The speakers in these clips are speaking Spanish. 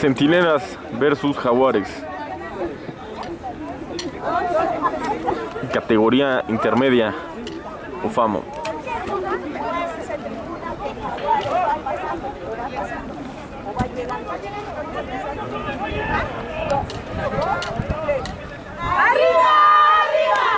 Centinelas versus Jaguares. Categoría intermedia o FAMO. ¡Arriba! ¡Arriba!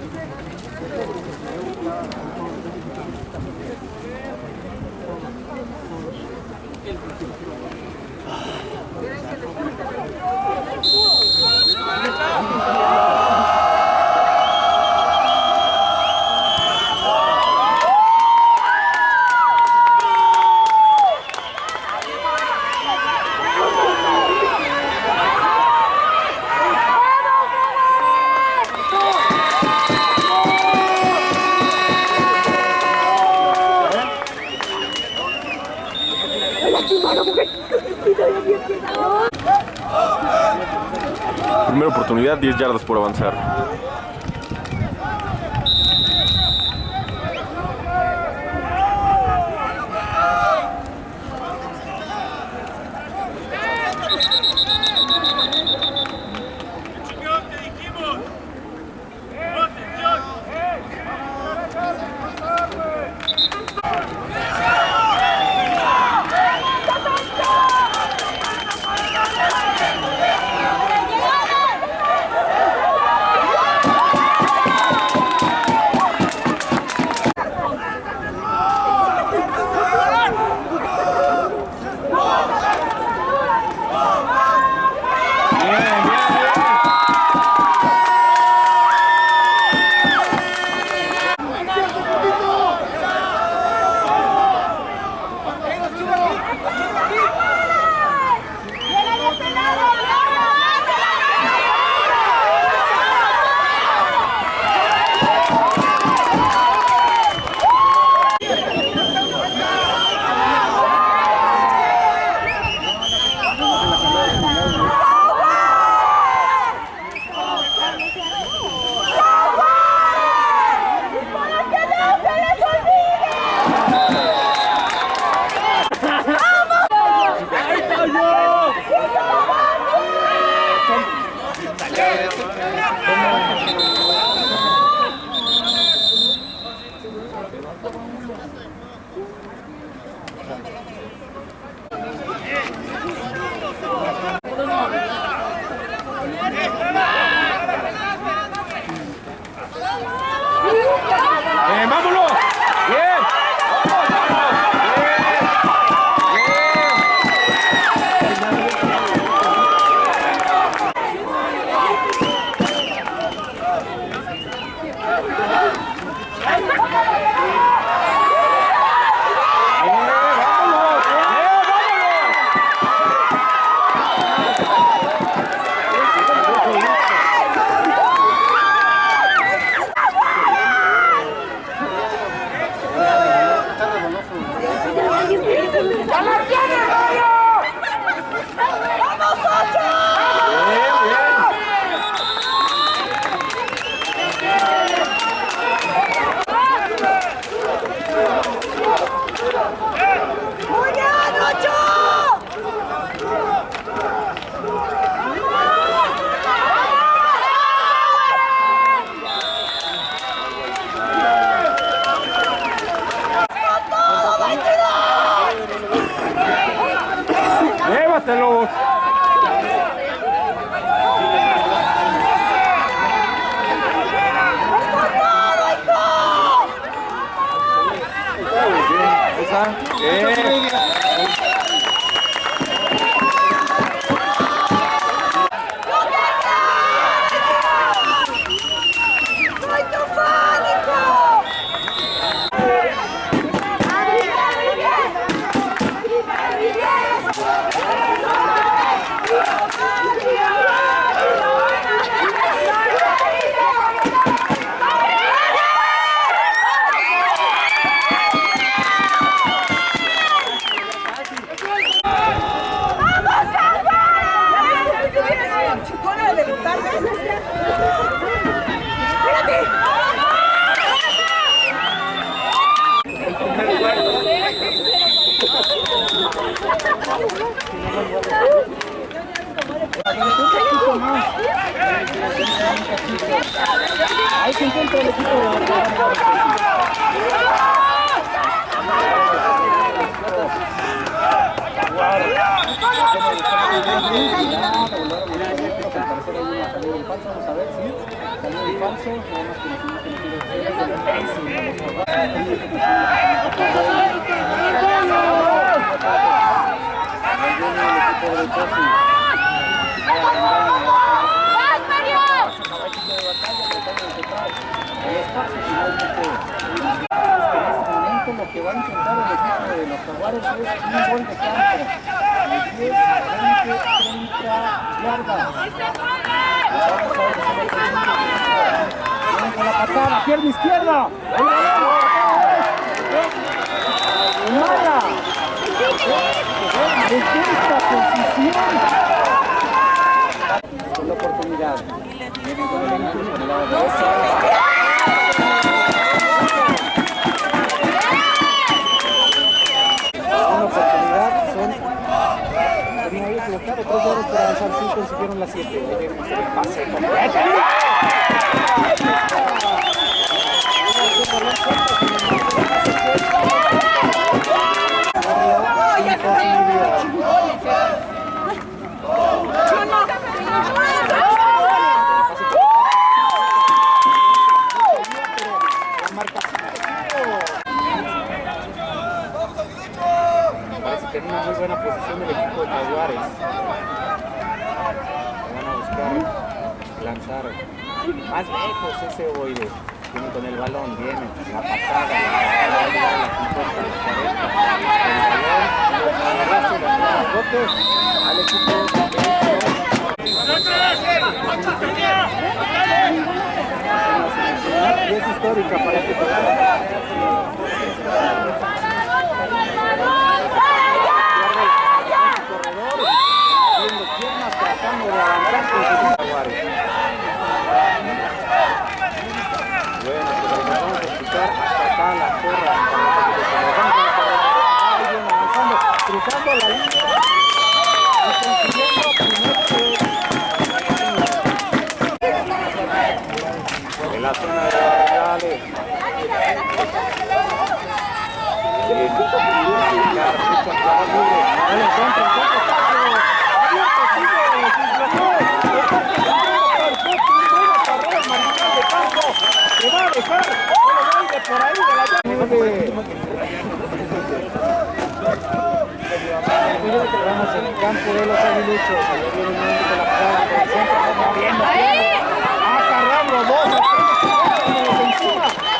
izquierda. ¡El balón! ¡Mala! Esta posición. Con la oportunidad. Con el ángulo, con el para avanzar, consiguieron las siete. Pase completo. La marcación Parece que en una muy buena posición del equipo de Jaguares. Van a buscar lanzar más lejos ese ovoide. Viene con el balón, viene la patada, la patada, la 50, la 40, el balón, el rebote, al equipo y es histórica para este haciendo piernas, tratando de avanzar con sus jaguares. Bueno, pues ahí vamos a escuchar hasta acá la porra. Ahí viene avanzando, cruzando la línea y consiguiendo primer en la zona de los reales. Vamos en el de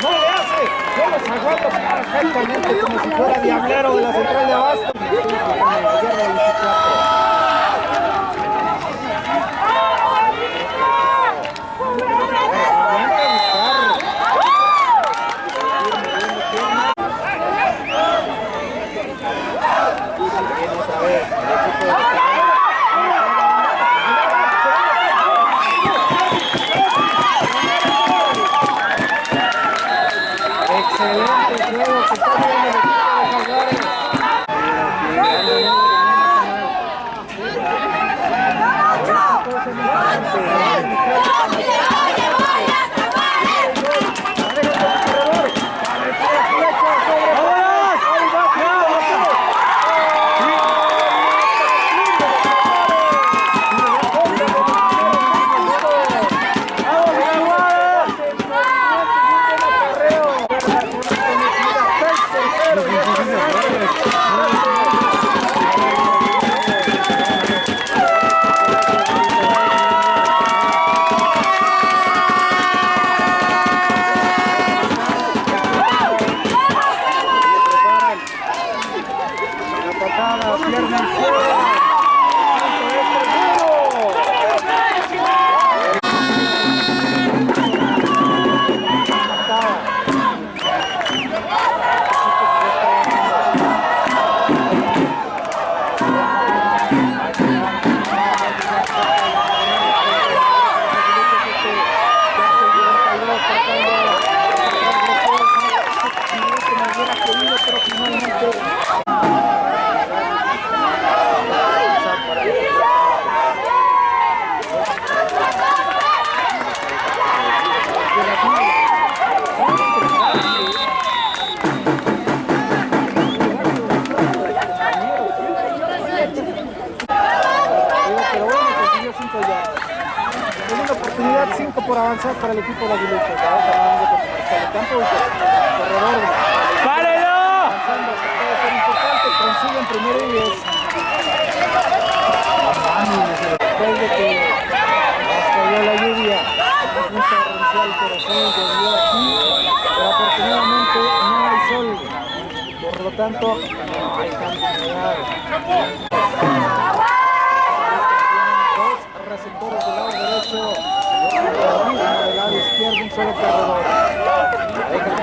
no le hace, yo los perfectamente como si fuera diablero de la central de abasto. Otra por avanzar para el equipo de Fernando por el campo y corredor ¡Párelo! avanzando, que puede ser importante, consiguen primero y 10. Después de que cayó la lluvia, muy torrencial, pero sí llovió aquí, pero afortunadamente no hay sol, por lo tanto no hay. Dos receptores del lado derecho, uno del lado izquierdo, un solo corredor. La deja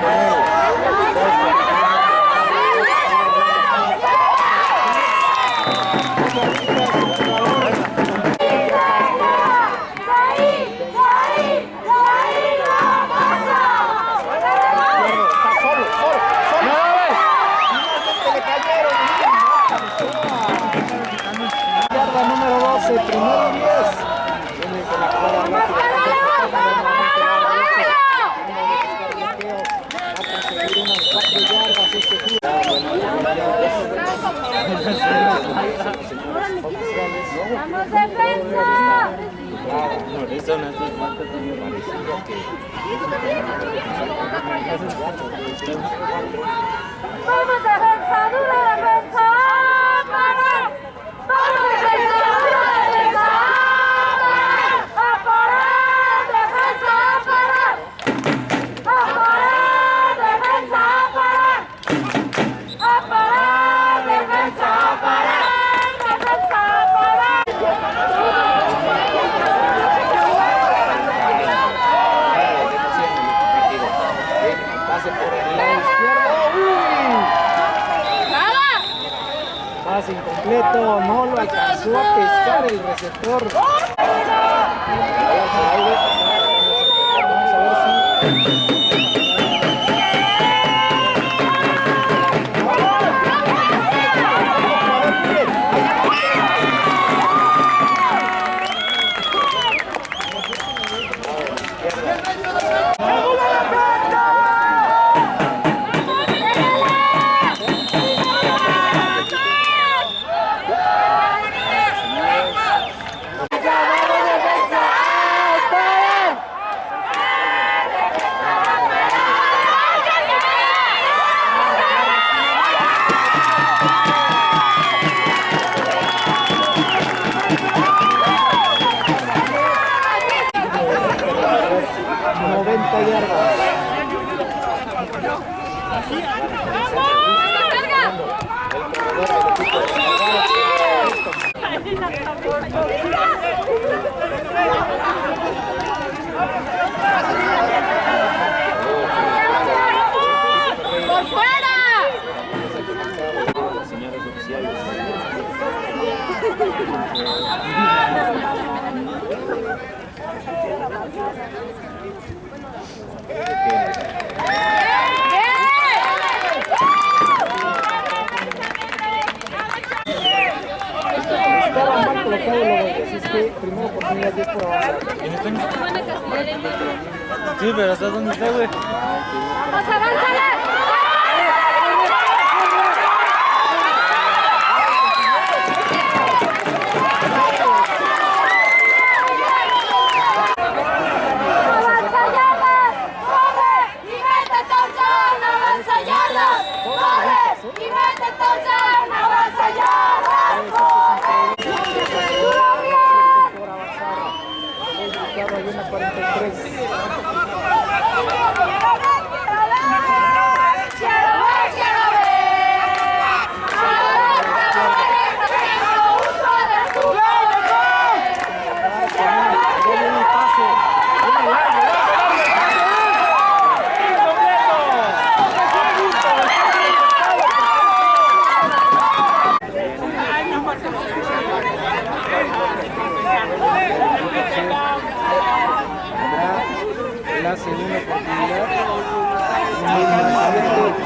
Pensa! Bravo, no, eso ¡Vamos, defensa! ¡Dura defensa! No lo alcanzó a pescar el receptor. Está, güey? ¡Vamos, avánzale!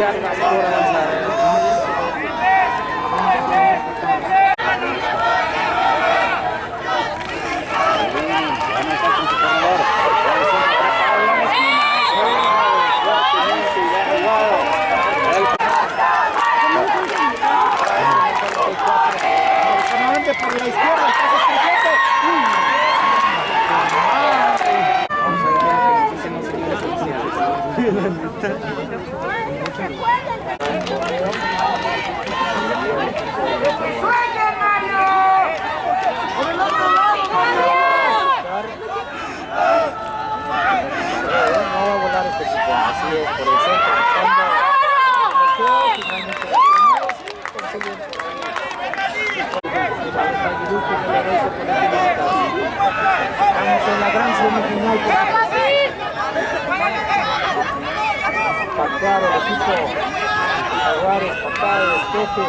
Obrigado, de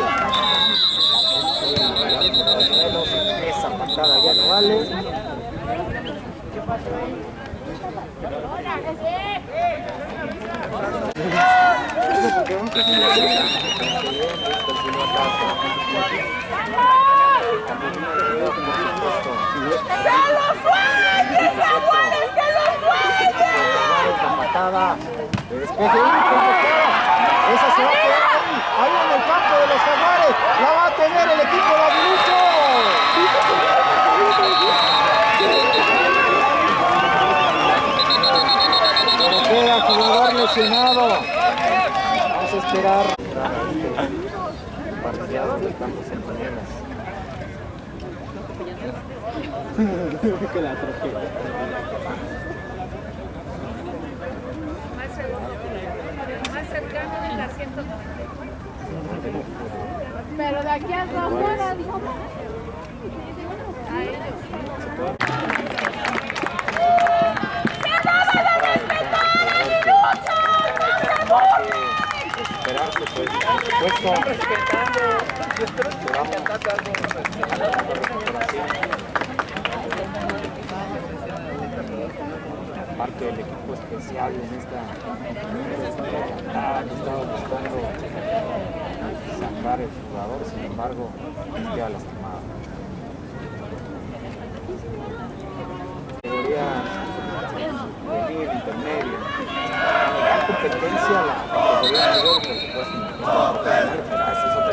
despeje. Esa patada ya no vale. ¡Que lo suelten, Jaguares! ¡Que lo suelten! La patada de despeje. ¡Uy, convocada! Esa se va a quedar ahí, ahí en el campo de los jaguares. La va a tener el equipo de Aguilucho. Jugador lesionado. Vamos a esperar. Del Centinela. que la atropella. más cercano de la 190. Pero de aquí hasta afuera, dijo. A ellos. Esperarse, pues, por supuesto. Parte del equipo especial en esta han estado buscando sacar el jugador, sin embargo, queda lastimado. Categoría de líder intermedio. La competencia, la categoría mayor, por supuesto, no está profesional, pero esa es otra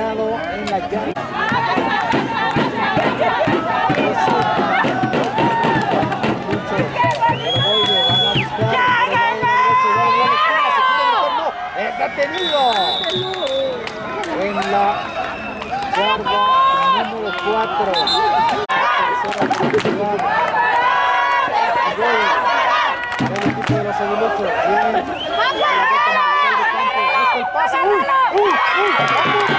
en la. ¡Es detenido! En la yarda número 4. Tercera. Pase. ¡Uy! ¡Uy! ¡Uy!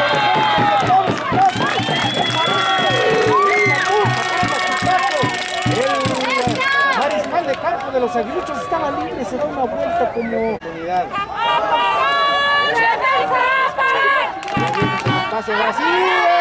Mariscal de campo de los aguiluchos estaba libre. Se da una vuelta como oportunidad. Pase Brasil.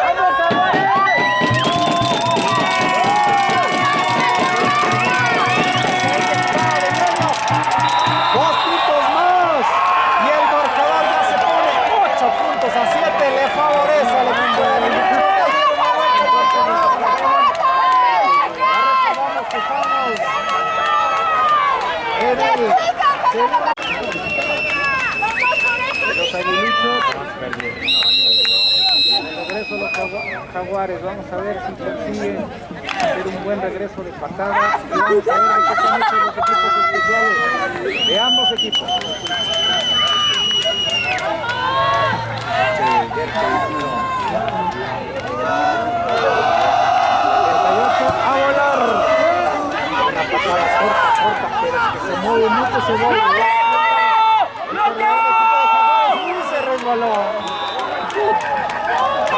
jaguares, vamos a ver si consiguen hacer un buen regreso de patada. Y vamos a ver qué están hechos los equipos especiales de ambos equipos. a volar. Una patada corta, corta, pero es que se mueve mucho bola. Y se resbaló.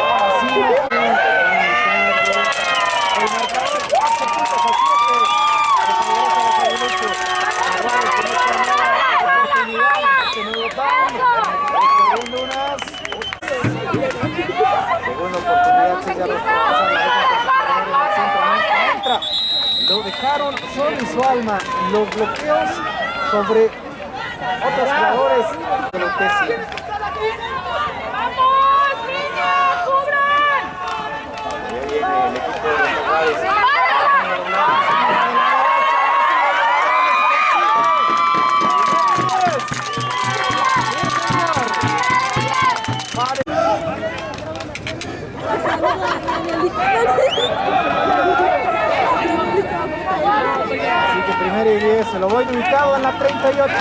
Así no puede El marcador 4 puntos a 7. Regresa los Aguiluchos. Aguares con esta nueva oportunidad. Que no lo dan. Recorriendo unas. Segunda oportunidad que ya retrasa la dejan con su centro, no entra. Lo dejaron solo y su alma. Los bloqueos sobre otros jugadores de los Tessi. ¡Vamos, niños! ¡Cubran! Y 10, se lo voy ubicado en la 38.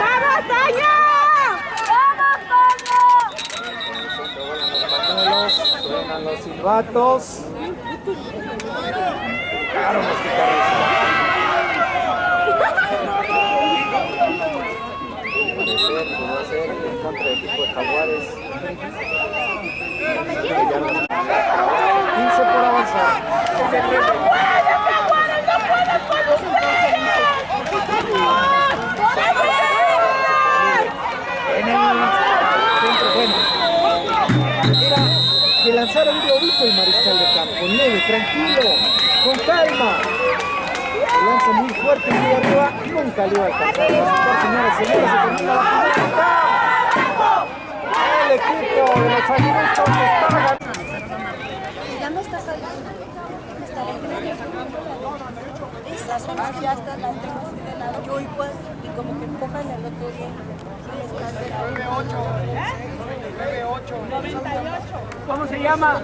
¡Vamos, Toño! ¡Vamos, Toño! Suenan los pañuelos, suenan los silbatos. Los guitarristas. Puede ser, puede ser en contra del equipo de Jaguares. 15 por avanzar. En el centro, bueno. Era que lanzara un globito el mariscal de campo, leve, tranquilo, con calma. Lanza muy fuerte y muy arriba, nunca le iba a alcanzar. Señoras y señores, se termina la mitad. El equipo de los aguiluchos está ganando. Ya no está saliendo. Está leyendo. Esas son las que ya están, las tengo de lado. Yo igual. Y como que empujan el otro día. Y están de lado. ¿Cómo se llama?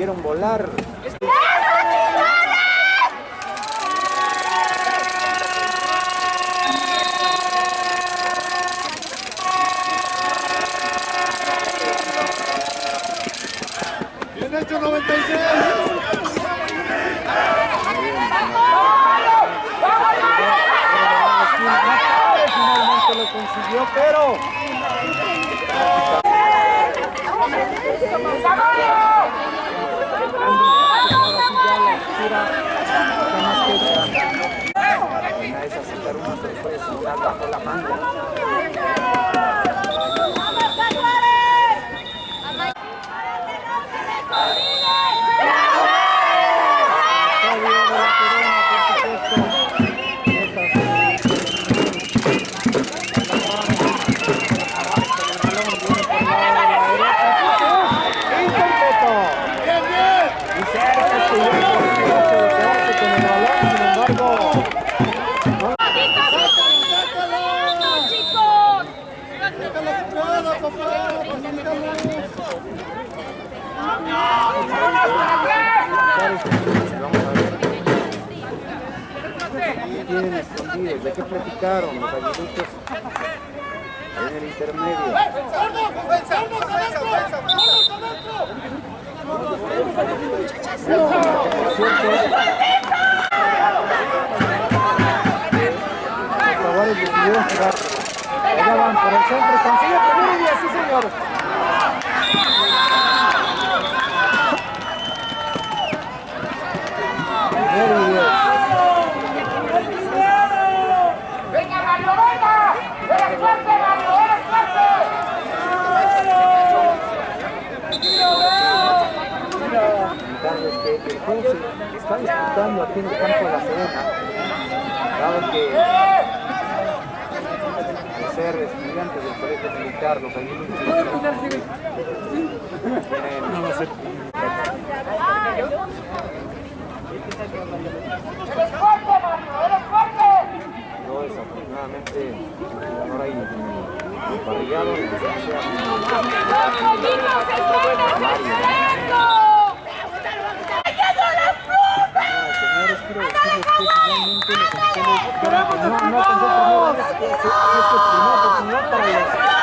Decidieron volar. Bien hecho 96. Finalmente lo consiguió, pero Una es sacar una la manga. Platicaron los aguiluchos en el intermedio? Jaguares decidieron jugar. Allá van por el centro, consigue primero y así señor. Primero y diez. ¡Venga, Mario, venga! ¡Eres fuerte, Mario! ¡Eres fuerte! comentarles que el juego se está disputando aquí en el campo de la Serena, dado que al ser estudiantes del colegio militar, los aguiluchos ¡Eres fuerte, Mario! ¡Eres fuerte! no desafortunadamente el jugador ahí que finalmente estamos no, no es que es primera oportunidad para los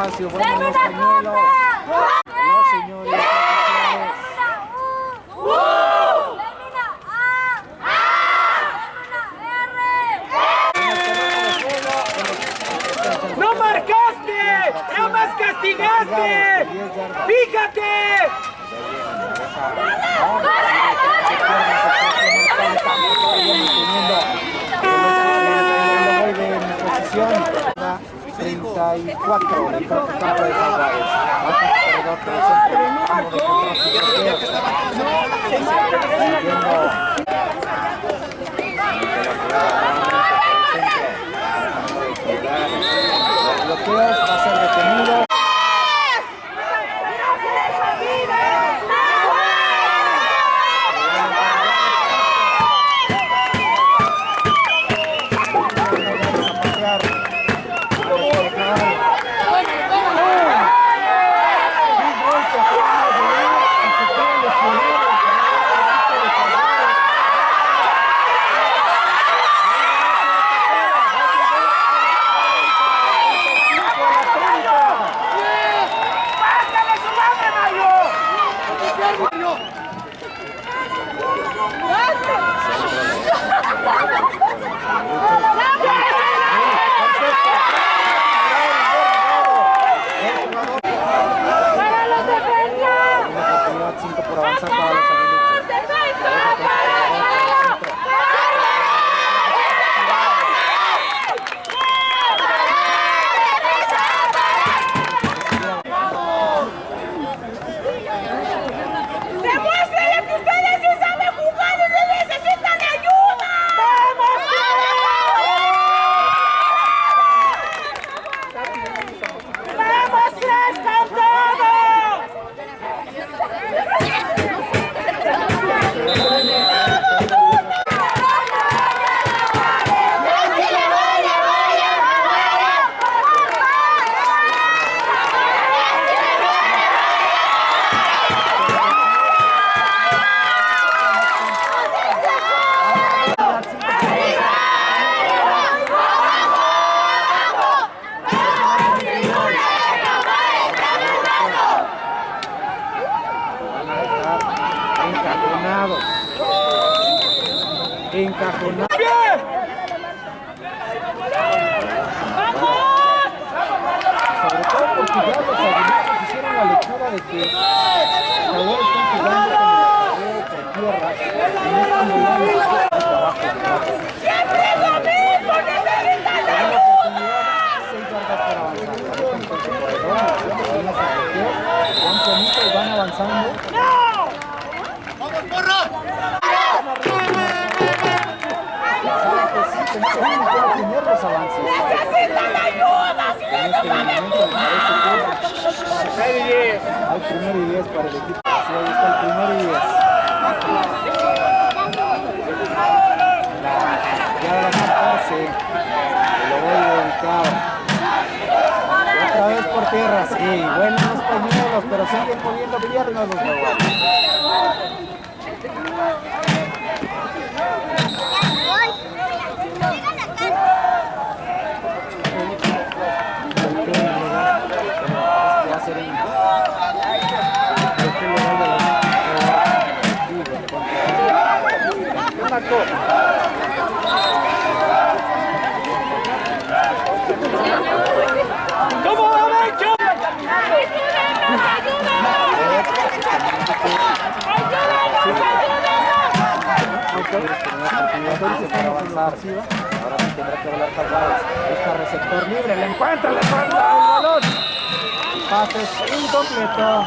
espacio. Bueno, los pañuelos. No, señores. ¡No marcaste! ¡No más castigaste! ¡Fíjate! vuelve en posición 34 del campo de Jaguares. Bloqueos, va a ser detenido. Encajonados. ¡Bien! Sobre todo porque ya los aguiluchos hicieron la lectura de que jugadores están jugando con el por tierra. Y no están volando el trabajo de trabajo. ¡Siempre es lo mismo! ¡Necesitan Hay una oportunidad, seis yardas para avanzar. Ahorita con su corredor, en los bloqueos, van solito y van avanzando. Saben que sí, que no tienen que detener los avances. ¡Necesitan ayuda! ¡Si En este momento me parece que hay primero y diez para el equipo. Sí, ahí está el primero y diez. Ya la 14. Se lo voy a dedicar. Y otra vez por tierra, sí. Buenos los pañuelos, pero siguen poniendo piernas los jaguares. Para avanzar. Ahora sí tendrá que volar Jaguares. Busca receptor libre, le encuentra, le falta el balón. Pases incompleto.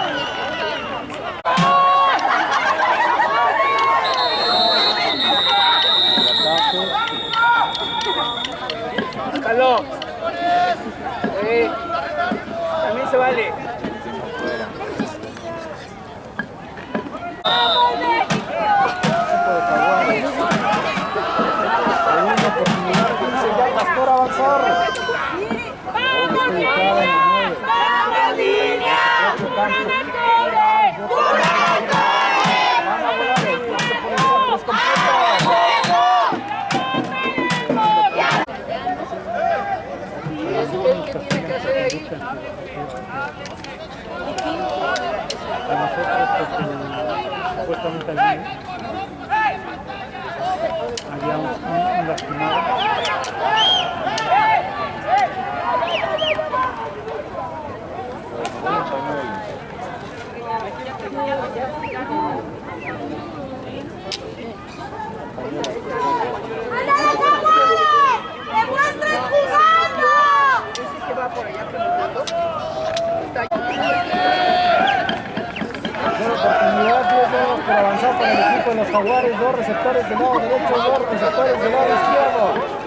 a nosotros porque supuestamente allí había un, un, lastimado. Thank you. los jaguares, dos receptores del lado derecho, dos receptores del lado izquierdo.